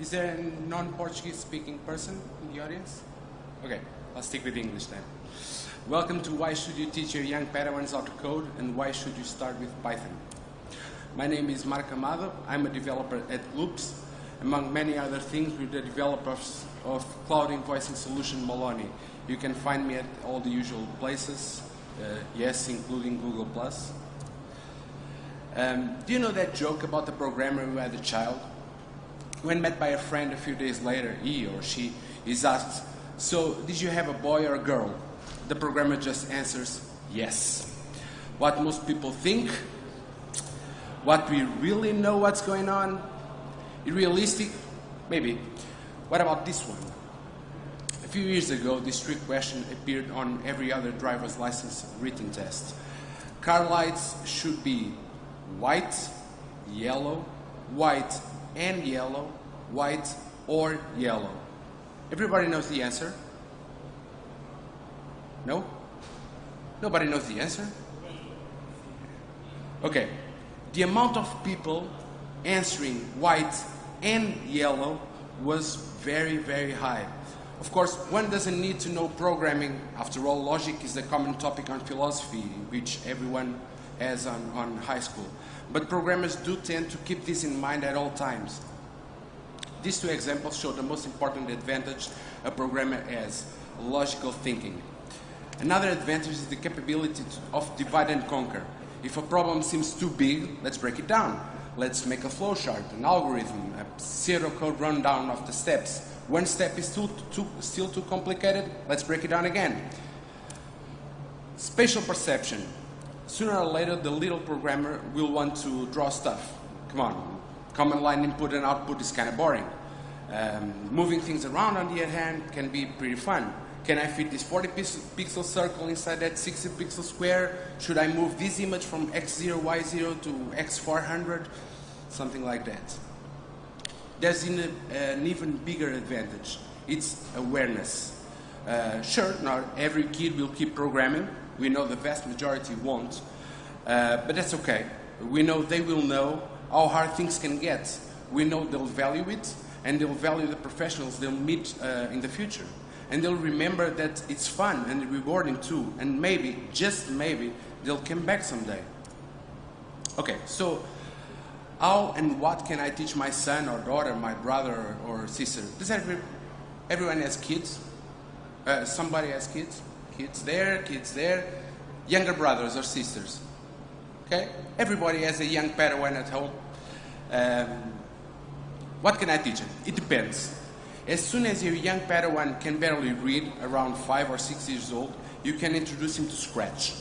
Is there a non-Portuguese speaking person in the audience? Okay, I'll stick with English then. Welcome to Why Should You Teach Your Young Padawans How to Code and Why Should You Start with Python. My name is Mark Amado. I'm a developer at Gloops. Among many other things, we're the developers of cloud invoicing solution Moloni. You can find me at all the usual places, uh, yes, including Google+. Um, do you know that joke about the programmer who had a child? When met by a friend a few days later, he or she is asked, so did you have a boy or a girl? The programmer just answers, yes. What most people think, what we really know what's going on, realistic, maybe. What about this one? A few years ago, this trick question appeared on every other driver's license written test. Car lights should be white, yellow, white and yellow, white or yellow. Everybody knows the answer? No? Nobody knows the answer? Okay. The amount of people answering white and yellow was very, very high. Of course, one doesn't need to know programming. After all, logic is a common topic on philosophy, in which everyone has on, on high school. But programmers do tend to keep this in mind at all times. These two examples show the most important advantage a programmer has, logical thinking. Another advantage is the capability of divide and conquer. If a problem seems too big, let's break it down. Let's make a flowchart, an algorithm, a zero code rundown of the steps. One step is too, too, still too complicated, let's break it down again. Spatial perception. Sooner or later, the little programmer will want to draw stuff. Come on, command line input and output is kind of boring. Um, moving things around, on the other hand, can be pretty fun. Can I fit this 40 pixel circle inside that 60 pixel square? Should I move this image from x0, y0 to x400? Something like that. There's an, an even bigger advantage. It's awareness. Uh, sure, not every kid will keep programming. We know the vast majority won't. Uh, but that's okay. We know they will know how hard things can get. We know they'll value it, and they'll value the professionals they'll meet uh, in the future and they'll remember that it's fun and rewarding too, and maybe, just maybe, they'll come back someday. Okay, so how and what can I teach my son or daughter, my brother or sister? Does every, everyone has kids? Uh, somebody has kids? Kids there, kids there, younger brothers or sisters. Okay? Everybody has a young Padawan at home. Um, what can I teach them? It depends. As soon as your young Padawan can barely read, around five or six years old, you can introduce him to Scratch.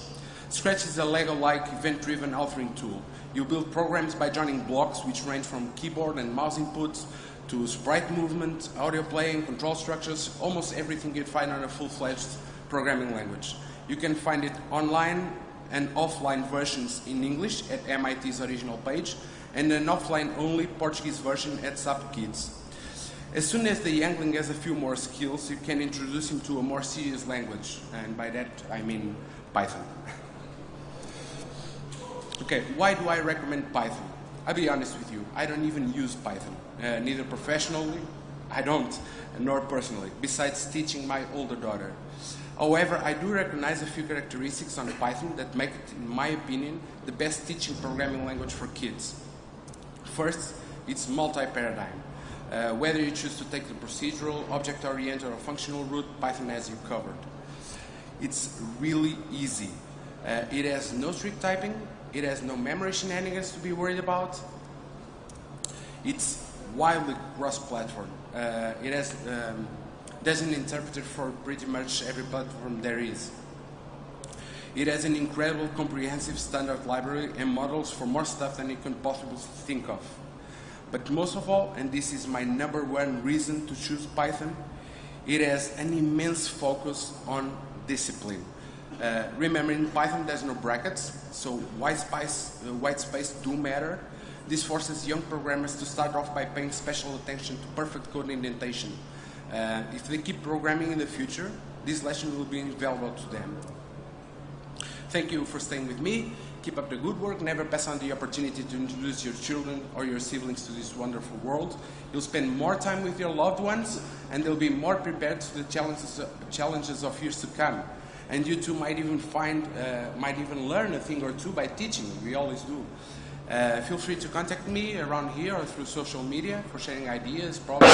Scratch is a Lego-like event-driven authoring tool. You build programs by joining blocks which range from keyboard and mouse inputs to sprite movement, audio playing, control structures, almost everything you'd find on a full-fledged programming language. You can find it online and offline versions in English at MIT's original page and an offline-only Portuguese version at SAPO Kids. As soon as the youngling has a few more skills, you can introduce him to a more serious language, and by that I mean Python. okay, why do I recommend Python? I'll be honest with you, I don't even use Python, uh, neither professionally, I don't, nor personally, besides teaching my older daughter. However, I do recognize a few characteristics on Python that make it, in my opinion, the best teaching programming language for kids. First, it's multi-paradigm. Uh, whether you choose to take the procedural, object-oriented, or functional route, Python has you covered. It's really easy. Uh, it has no strict typing. It has no memory shenanigans to be worried about. It's wildly cross-platform. Uh, it has um, there's an interpreter for pretty much every platform there is. It has an incredible comprehensive standard library and modules for more stuff than you can possibly think of. But most of all, and this is my number one reason to choose Python, it has an immense focus on discipline. Uh, remember, in Python there's no brackets, so white space, uh, white space do matter. This forces young programmers to start off by paying special attention to perfect code indentation. Uh, if they keep programming in the future, this lesson will be invaluable to them. Thank you for staying with me, Keep up the good work. Never pass on the opportunity to introduce your children or your siblings to this wonderful world. You'll spend more time with your loved ones, and they'll be more prepared to the challenges, challenges of years to come. And you too might even find, uh, might even learn a thing or two by teaching. We always do. Uh, feel free to contact me around here or through social media for sharing ideas, problems.